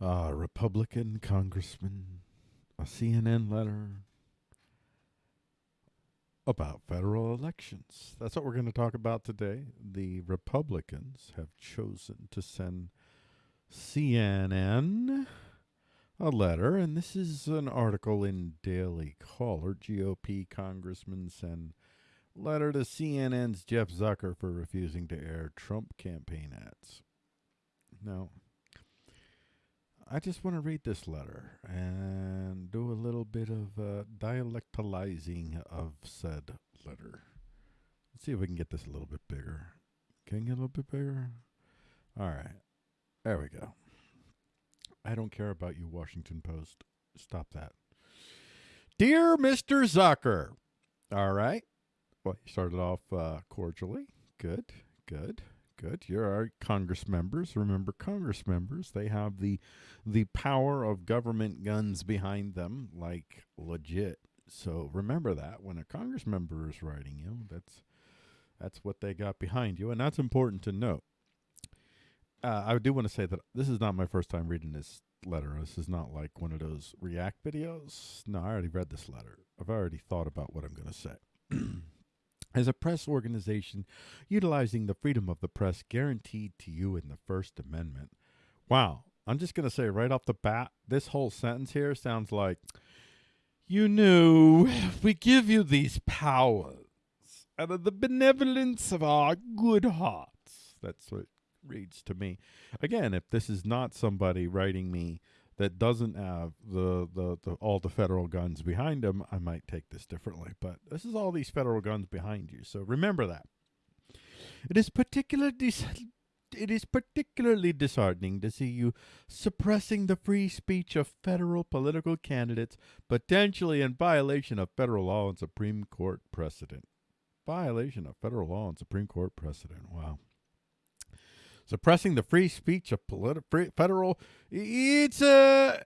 a Republican congressman, a CNN letter about federal elections. That's what we're going to talk about today. The Republicans have chosen to send CNN a letter, and this is an article in Daily Caller. GOP congressman send letter to CNN's Jeff Zucker for refusing to air Trump campaign ads. Now, I just want to read this letter and do a little bit of uh, dialectalizing of said letter. Let's see if we can get this a little bit bigger. Can you get a little bit bigger? All right. There we go. I don't care about you, Washington Post. Stop that. Dear Mr. Zucker. All right. Well, you started off uh, cordially. Good, good good. You're our Congress members. Remember, Congress members, they have the the power of government guns behind them, like legit. So remember that when a Congress member is writing you, that's that's what they got behind you, and that's important to note. Uh, I do want to say that this is not my first time reading this letter. This is not like one of those React videos. No, I already read this letter. I've already thought about what I'm going to say. as a press organization utilizing the freedom of the press guaranteed to you in the First Amendment. Wow, I'm just going to say right off the bat, this whole sentence here sounds like, you knew we give you these powers out of the benevolence of our good hearts. That's what reads to me. Again, if this is not somebody writing me that doesn't have the, the, the all the federal guns behind them, I might take this differently. But this is all these federal guns behind you, so remember that. It is particularly it is particularly disheartening to see you suppressing the free speech of federal political candidates, potentially in violation of federal law and Supreme Court precedent. Violation of federal law and Supreme Court precedent. Wow suppressing the free speech of politi- federal. It's a.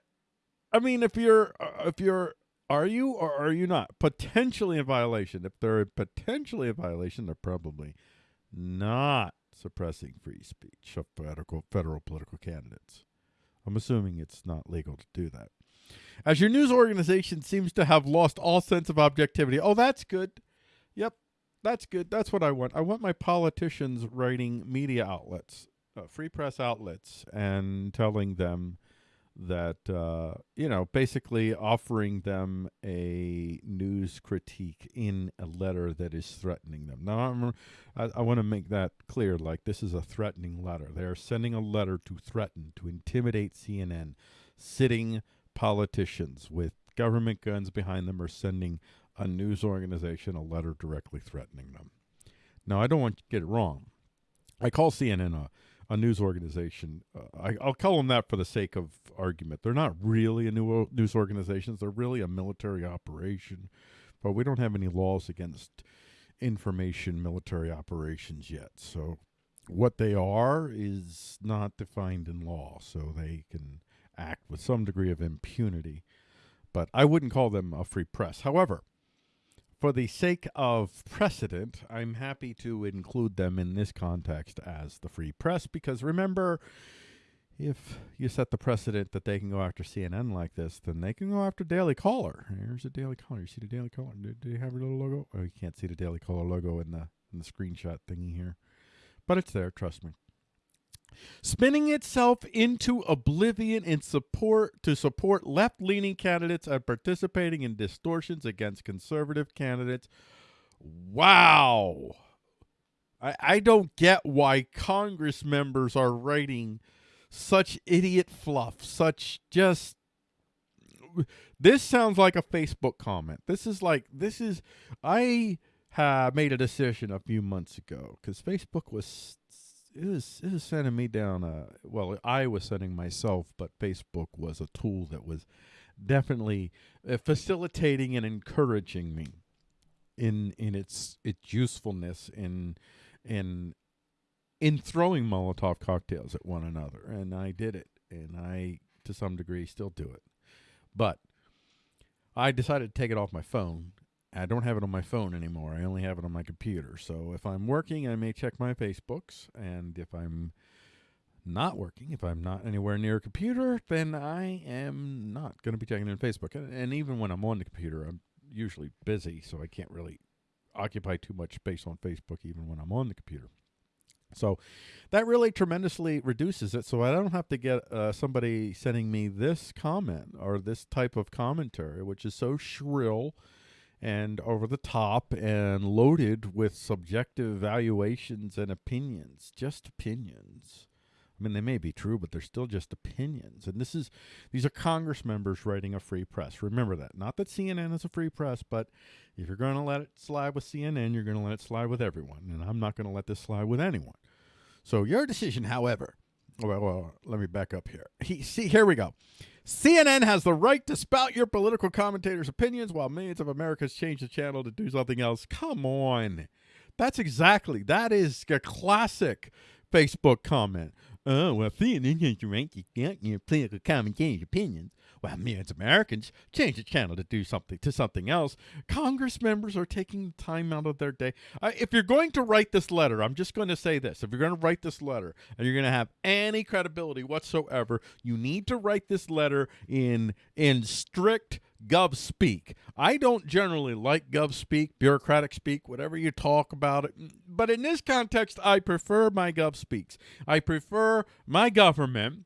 I mean, if you're uh, if you're are you or are you not potentially in violation? If they're potentially in violation, they're probably not suppressing free speech of federal, federal political candidates. I'm assuming it's not legal to do that. As your news organization seems to have lost all sense of objectivity. Oh, that's good. Yep, that's good. That's what I want. I want my politicians writing media outlets uh, free press outlets and telling them that uh, you know basically offering them a news critique in a letter that is threatening them. Now i, I want to make that clear like this is a threatening letter. They're sending a letter to threaten to intimidate cnn sitting politicians with government guns behind them are sending a news organization a letter directly threatening them. Now i don't want to get it wrong. I call cnn a a news organization. Uh, I, will call them that for the sake of argument. They're not really a new news organization. They're really a military operation, but we don't have any laws against information military operations yet. So what they are is not defined in law, so they can act with some degree of impunity. But I wouldn't call them a free press. However, for the sake of precedent, I'm happy to include them in this context as the free press because remember, if you set the precedent that they can go after CNN like this, then they can go after Daily Caller. Here's a Daily Caller. You see the Daily Caller? Do, do you have a little logo? Oh, you can't see the Daily Caller logo in the in the screenshot thingy here, but it's there. Trust me spinning itself into oblivion in support to support left-leaning candidates and participating in distortions against conservative candidates. Wow. I, I don't get why Congress members are writing such idiot fluff, such just this sounds like a Facebook comment. This is like this is I uh, made a decision a few months ago because Facebook was it was it was sending me down a well I was sending myself but Facebook was a tool that was definitely uh, facilitating and encouraging me in in its its usefulness in in in throwing Molotov cocktails at one another. And I did it and I to some degree still do it. But I decided to take it off my phone I don't have it on my phone anymore. I only have it on my computer. So if I'm working, I may check my Facebooks, and if I'm not working, if I'm not anywhere near a computer, then I am not going to be checking in Facebook. And, and even when I'm on the computer, I'm usually busy, so I can't really occupy too much space on Facebook even when I'm on the computer. So that really tremendously reduces it. So I don't have to get uh, somebody sending me this comment or this type of commentary, which is so shrill and over the top and loaded with subjective valuations and opinions, just opinions. I mean, they may be true, but they're still just opinions. And this is these are Congress members writing a free press. Remember that. Not that CNN is a free press, but if you're going to let it slide with CNN, you're going to let it slide with everyone. And I'm not going to let this slide with anyone. So your decision, however, well, well, let me back up here. He, see, here we go. CNN has the right to spout your political commentators' opinions while millions of Americans change the channel to do something else. Come on. That's exactly, that is a classic Facebook comment. Oh, well, CNN has the right to spout your political commentators' opinions well, me of Americans change the channel to do something to something else. Congress members are taking time out of their day. Uh, if you're going to write this letter, I'm just going to say this: if you're going to write this letter and you're going to have any credibility whatsoever, you need to write this letter in in strict gov speak. I don't generally like gov speak, bureaucratic speak, whatever you talk about it. But in this context, I prefer my gov speaks. I prefer my government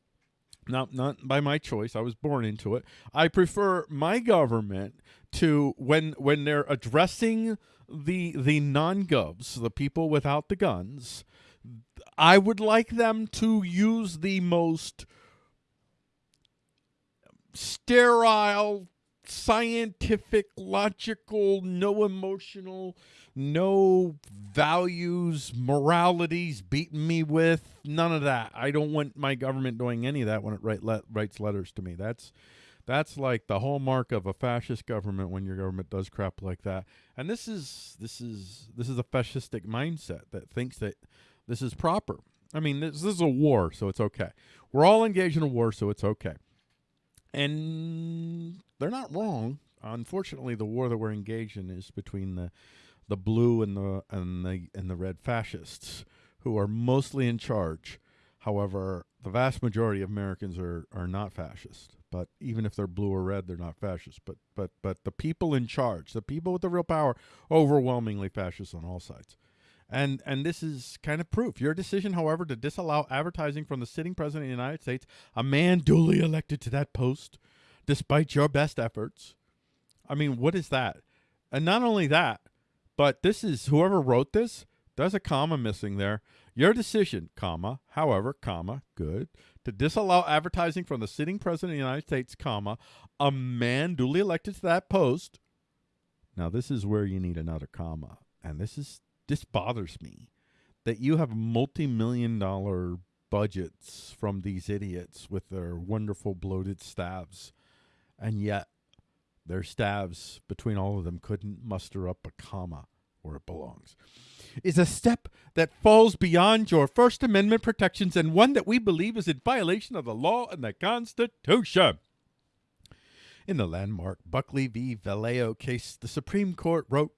not not by my choice. I was born into it. I prefer my government to when when they're addressing the the non-govs, the people without the guns, I would like them to use the most sterile, scientific, logical, no emotional no values, moralities beating me with. None of that. I don't want my government doing any of that when it write, writes letters to me. That's that's like the hallmark of a fascist government when your government does crap like that. And this is this is this is a fascistic mindset that thinks that this is proper. I mean, this, this is a war, so it's okay. We're all engaged in a war, so it's okay. And they're not wrong. Unfortunately, the war that we're engaged in is between the the blue and the and the and the red fascists who are mostly in charge. However, the vast majority of Americans are are not fascist. But even if they're blue or red, they're not fascist. But but but the people in charge, the people with the real power, overwhelmingly fascist on all sides. And and this is kind of proof. Your decision, however, to disallow advertising from the sitting president of the United States, a man duly elected to that post, despite your best efforts. I mean, what is that? And not only that, but this is whoever wrote this, there's a comma missing there. Your decision, comma, however, comma, good, to disallow advertising from the sitting president of the United States, comma, a man duly elected to that post. Now this is where you need another comma. And this is this bothers me that you have multi-million dollar budgets from these idiots with their wonderful bloated staffs and yet their staffs, between all of them, couldn't muster up a comma where it belongs. Is a step that falls beyond your First Amendment protections and one that we believe is in violation of the law and the Constitution. In the landmark Buckley v. Valeo case, the Supreme Court wrote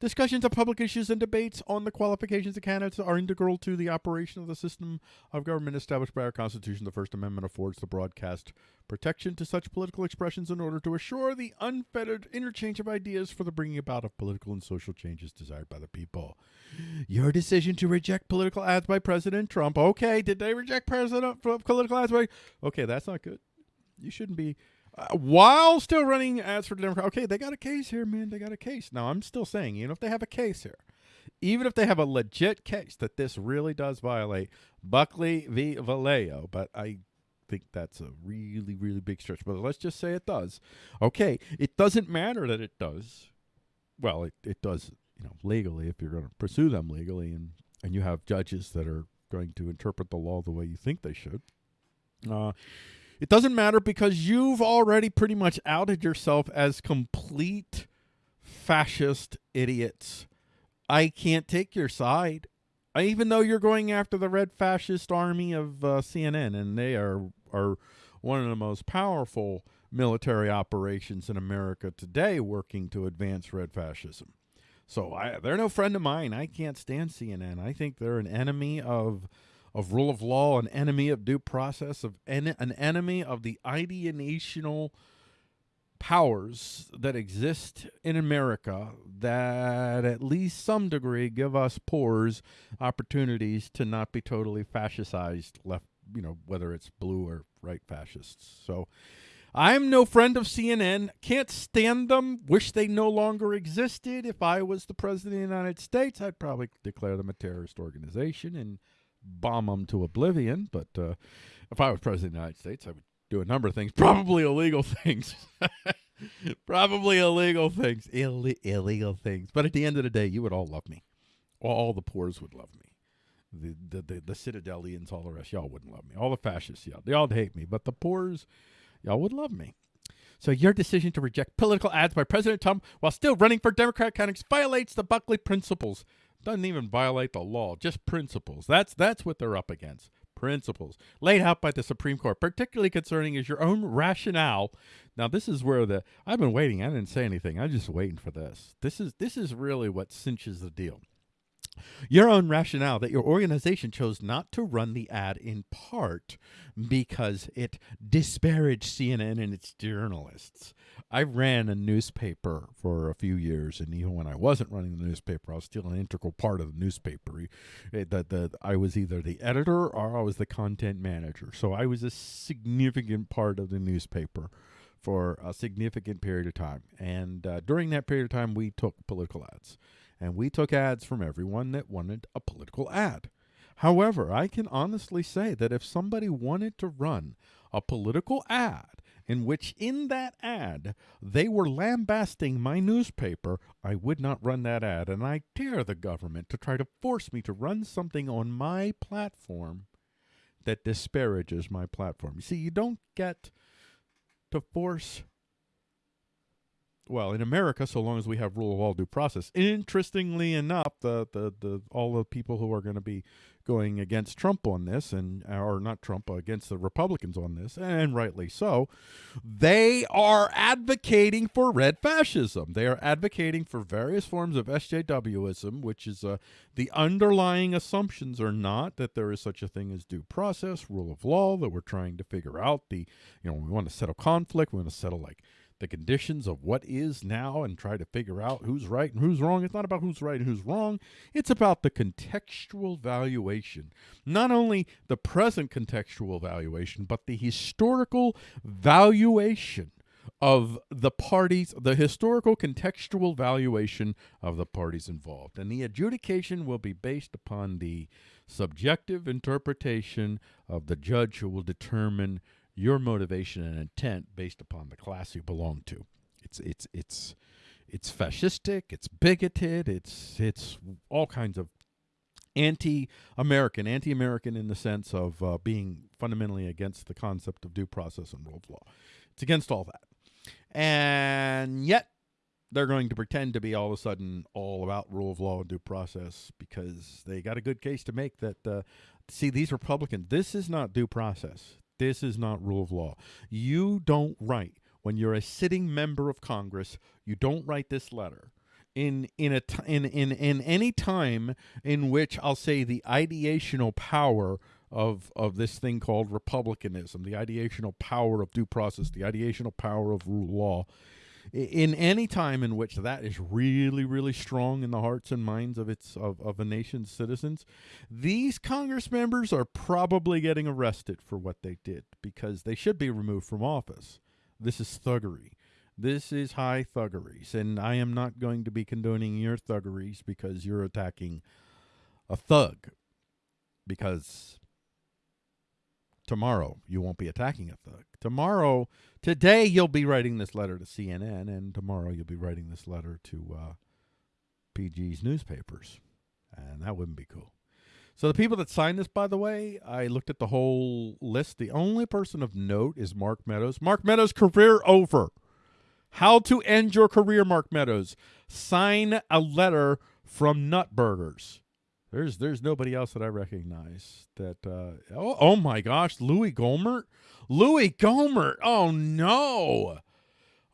Discussions of public issues and debates on the qualifications of candidates are integral to the operation of the system of government established by our Constitution. The First Amendment affords the broadcast protection to such political expressions in order to assure the unfettered interchange of ideas for the bringing about of political and social changes desired by the people. Your decision to reject political ads by President Trump. Okay, did they reject President political ads by? Okay, that's not good. You shouldn't be while still running ads for Democrat. Okay, they got a case here, man. They got a case. Now, I'm still saying, even if they have a case here, even if they have a legit case that this really does violate Buckley v. Valeo, but I think that's a really, really big stretch. But let's just say it does. Okay, it doesn't matter that it does. Well, it, it does, you know, legally if you're going to pursue them legally and, and you have judges that are going to interpret the law the way you think they should. Uh, it doesn't matter because you've already pretty much outed yourself as complete fascist idiots. I can't take your side. I, even though you're going after the red fascist army of uh, CNN, and they are are one of the most powerful military operations in America today, working to advance red fascism. So I, they're no friend of mine. I can't stand CNN. I think they're an enemy of of rule of law, an enemy of due process, of en- an enemy of the ideational powers that exist in America that at least some degree give us poors opportunities to not be totally fascistized left you know whether it's blue or right fascists so I'm no friend of CNN. Can't stand them. Wish they no longer existed. If I was the president of the United States, I'd probably declare them a terrorist organization and bomb them to oblivion. But uh, if I was president of the United States, I would do a number of things, probably illegal things. probably illegal things. Ill- illegal things. But at the end of the day, you would all love me. All the poors would love me. The the the, the Citadelians, all the rest, y'all wouldn't love me. All the fascists, y'all, they all hate me. But the poors, y'all would love me. So your decision to reject political ads by President Trump while still running for Democrat candidates violates the Buckley principles. Doesn't even violate the law, just principles. That's that's what they're up against. Principles laid out by the Supreme Court, particularly concerning is your own rationale. Now this is where the I've been waiting. I didn't say anything. I'm just waiting for this. This is this is really what cinches the deal. Your own rationale that your organization chose not to run the ad in part because it disparaged CNN and its journalists. I ran a newspaper for a few years, and even when I wasn't running the newspaper, I was still an integral part of the newspaper. That the, the, I was either the editor or I was the content manager. So I was a significant part of the newspaper for a significant period of time. And uh, during that period of time, we took political ads and we took ads from everyone that wanted a political ad. However, I can honestly say that if somebody wanted to run a political ad in which in that ad they were lambasting my newspaper, I would not run that ad. And I dare the government to try to force me to run something on my platform that disparages my platform. You see, you don't get to force well, in America, so long as we have rule of law due process. Interestingly enough, the the, the all the people who are going to be going against Trump on this, and or not Trump, against the Republicans on this, and rightly so, they are advocating for red fascism. They are advocating for various forms of SJWism, which is uh, the underlying assumptions are not that there is such a thing as due process, rule of law, that we're trying to figure out. The you know we want to settle conflict, we want to settle like the conditions of what is now and try to figure out who's right and who's wrong. It's not about who's right and who's wrong. It's about the contextual valuation. Not only the present contextual valuation, but the historical valuation of the parties, the historical contextual valuation of the parties involved. And the adjudication will be based upon the subjective interpretation of the judge who will determine your motivation and intent based upon the class you belong to. It's it's it's it's fascistic, it's bigoted, it's it's all kinds of anti-American, anti-American in the sense of uh, being fundamentally against the concept of due process and rule of law. It's against all that, and yet they're going to pretend to be all of a sudden all about rule of law and due process because they got a good case to make that. Uh, see, these Republicans, this is not due process. This is not rule of law. You don't write when you're a sitting member of Congress. You don't write this letter in in a t- in in in any time in which I'll say the ideational power of of this thing called republicanism, the ideational power of due process, the ideational power of rule law in any time in which that is really really strong in the hearts and minds of its of, of a nation's citizens these congress members are probably getting arrested for what they did because they should be removed from office. This is thuggery. This is high thuggeries and i am not going to be condoning your thuggeries because you're attacking a thug because tomorrow you won't be attacking a thug. Tomorrow, today you'll be writing this letter to CNN, and tomorrow you'll be writing this letter to uh, PG's newspapers, and that wouldn't be cool. So the people that signed this, by the way, I looked at the whole list. The only person of note is Mark Meadows. Mark Meadows' career over. How to end your career, Mark Meadows. Sign a letter from Nutburgers. There's there's nobody else that I recognize that uh oh, oh my gosh, Louis Gohmert? Louis Gohmert. Oh no.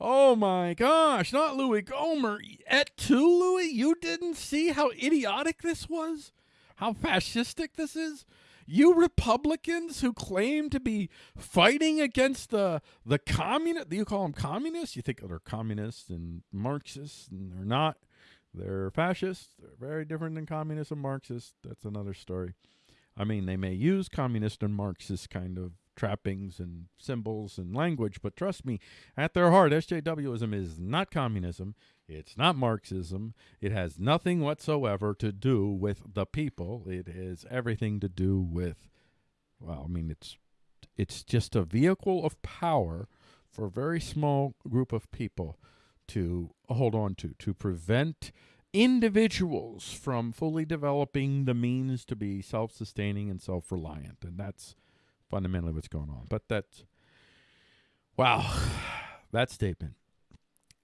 Oh my gosh, not Louis Gohmert. Et tu, Louis? You didn't see how idiotic this was? How fascistic this is? You Republicans who claim to be fighting against the the communist, you call them communists? You think they're communists and Marxists, and they're not. They're fascists. They're very different than communists and Marxists. That's another story. I mean, they may use communist and Marxist kind of trappings and symbols and language, but trust me, at their heart, SJWism is not communism. It's not Marxism. It has nothing whatsoever to do with the people. It has everything to do with, well, I mean, it's it's just a vehicle of power for a very small group of people to hold on to, to prevent individuals from fully developing the means to be self-sustaining and self-reliant. And that's fundamentally what's going on. But that's, wow, that statement.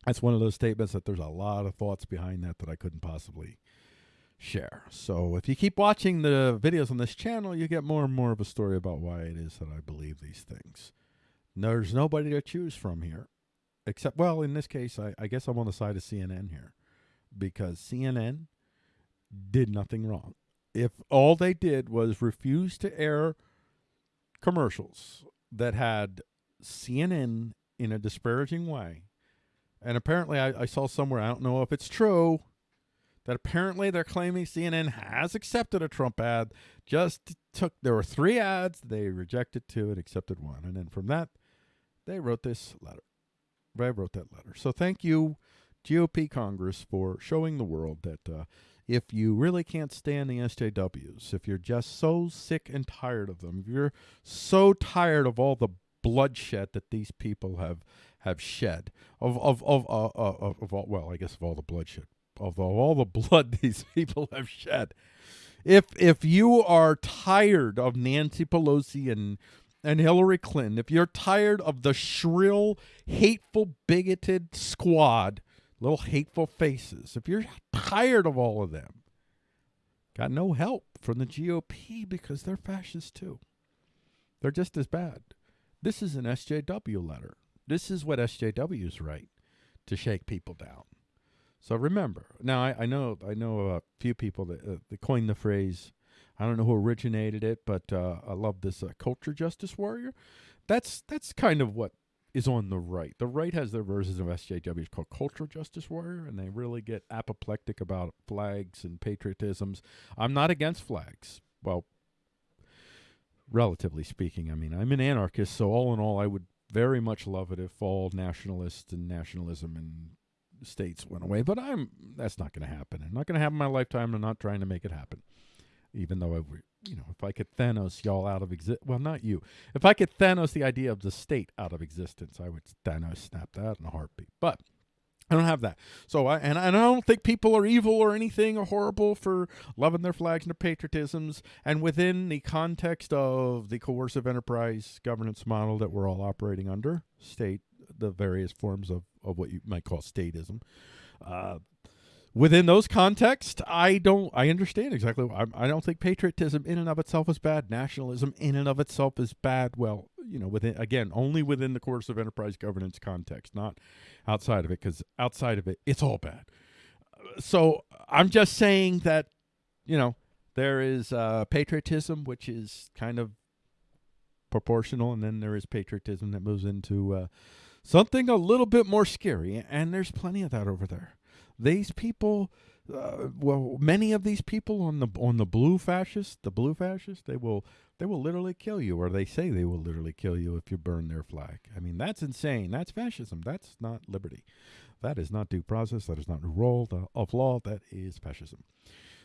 That's one of those statements that there's a lot of thoughts behind that that I couldn't possibly share. So if you keep watching the videos on this channel, you get more and more of a story about why it is that I believe these things. There's nobody to choose from here, except, well, in this case, I, I guess I'm on the side of CNN here because CNN did nothing wrong. If all they did was refuse to air commercials that had CNN in a disparaging way. And apparently, I, I, saw somewhere, I don't know if it's true, that apparently they're claiming CNN has accepted a Trump ad. Just took, there were three ads, they rejected two and accepted one. And then from that, they wrote this letter. They wrote that letter. So thank you, GOP Congress, for showing the world that uh, if you really can't stand the SJWs, if you're just so sick and tired of them, if you're so tired of all the bloodshed that these people have have shed, of of of uh, uh, of, of all, well, I guess of all the bloodshed, of all the blood these people have shed, if if you are tired of Nancy Pelosi and and Hillary Clinton, if you're tired of the shrill, hateful, bigoted squad little hateful faces. If you're tired of all of them, got no help from the GOP because they're fascists too. They're just as bad. This is an SJW letter. This is what SJWs write to shake people down. So remember, now I, I know I know a few people that, uh, that coined the phrase. I don't know who originated it, but uh, I love this uh, culture justice warrior. That's that's kind of what is on the right. The right has their versions of SJWs called Cultural Justice Warrior, and they really get apoplectic about flags and patriotisms. I'm not against flags. Well, relatively speaking, I mean, I'm an anarchist, so all in all, I would very much love it if all nationalists and nationalism and states went away. But I'm that's not going to happen. I'm not going to happen in my lifetime. I'm not trying to make it happen, even though I would, you know, if I could Thanos y'all out of exist, well, not you. If I could Thanos the idea of the state out of existence, I would Thanos snap that in a heartbeat. But I don't have that. So I and, and I don't think people are evil or anything or horrible for loving their flags and their patriotisms. And within the context of the coercive enterprise governance model that we're all operating under, state, the various forms of, of what you might call statism, uh, within those contexts, I don't. I understand exactly. I, I don't think patriotism in and of itself is bad. Nationalism in and of itself is bad. Well, you know, within again, only within the coercive enterprise governance context, not outside of it, because outside of it, it's all bad. So I'm just saying that, you know, there is uh, patriotism, which is kind of proportional, and then there is patriotism that moves into uh, something a little bit more scary, and there's plenty of that over there. These people, uh, well, many of these people on the on the blue fascists, the blue fascists, they will they will literally kill you, or they say they will literally kill you if you burn their flag. I mean, that's insane. That's fascism. That's not liberty. That is not due process. That is not rule of law. That is fascism.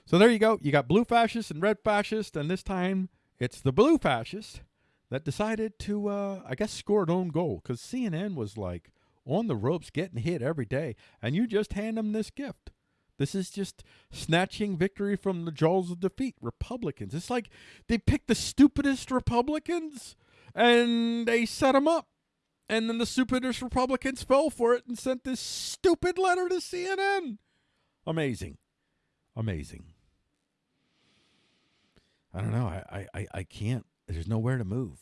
So there you go. You got blue fascists and red fascists, and this time it's the blue fascists that decided to, uh, I guess, score an own goal because CNN was like, on the ropes, getting hit every day, and you just hand them this gift. This is just snatching victory from the jaws of defeat. Republicans. It's like they picked the stupidest Republicans and they set them up. And then the stupidest Republicans fell for it and sent this stupid letter to CNN. Amazing. Amazing. I don't know. I, I, I can't. There's nowhere to move.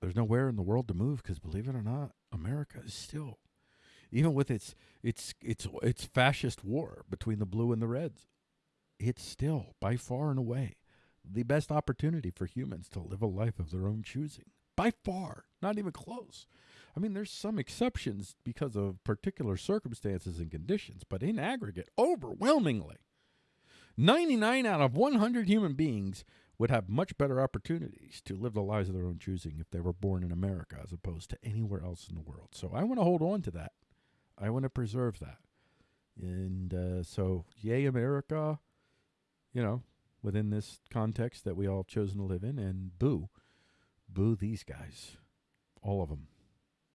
There's nowhere in the world to move because, believe it or not, America is still even with its its its its fascist war between the blue and the reds, it's still by far and away the best opportunity for humans to live a life of their own choosing. By far, not even close. I mean, there's some exceptions because of particular circumstances and conditions, but in aggregate, overwhelmingly, 99 out of 100 human beings would have much better opportunities to live the lives of their own choosing if they were born in America as opposed to anywhere else in the world. So I want to hold on to that. I want to preserve that. And uh, so, yay, America, you know, within this context that we all chosen to live in, and boo, boo these guys, all of them.